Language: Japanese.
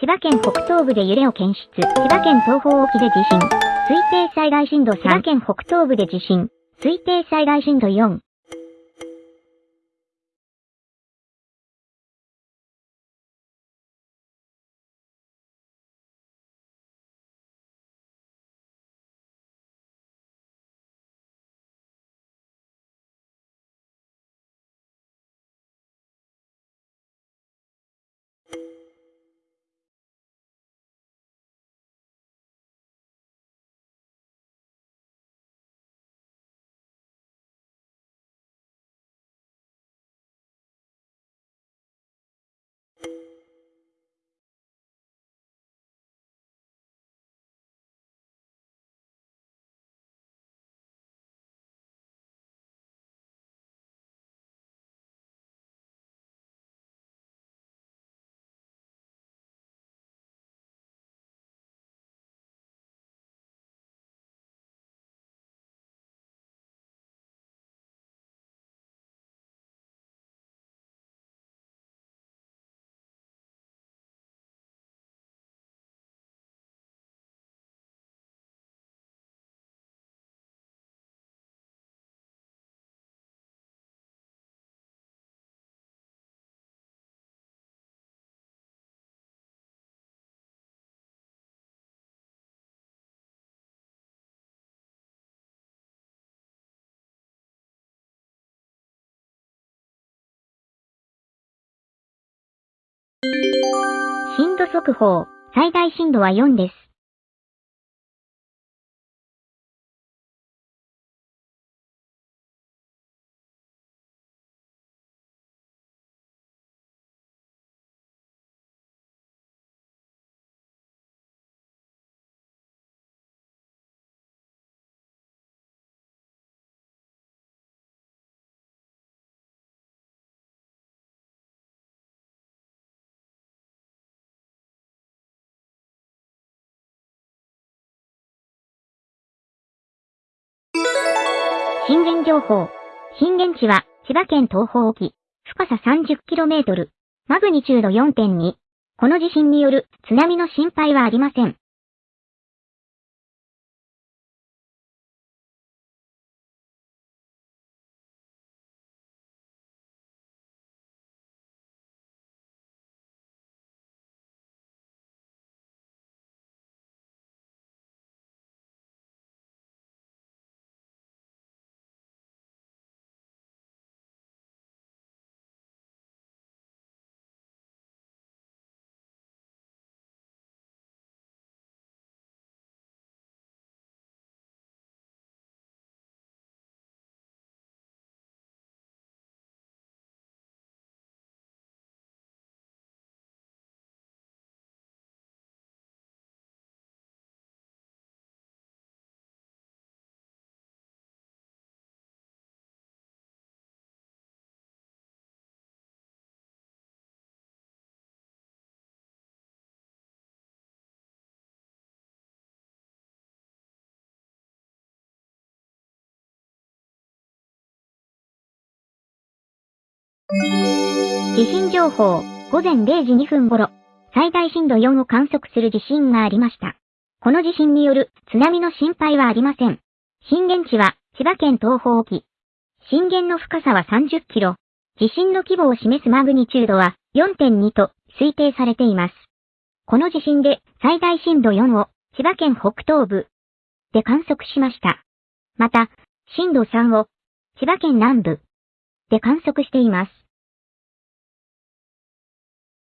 千葉県北東部で揺れを検出。千葉県東方沖で地震。推定災害震度3。千葉県北東部で地震。推定災害震度4。速報。最大震度は4です。震源情報。震源地は千葉県東方沖。深さ 30km。マグニチュード4.2。この地震による津波の心配はありません。地震情報、午前0時2分頃、最大震度4を観測する地震がありました。この地震による津波の心配はありません。震源地は千葉県東方沖。震源の深さは30キロ。地震の規模を示すマグニチュードは4.2と推定されています。この地震で最大震度4を千葉県北東部で観測しました。また、震度3を千葉県南部で観測しています。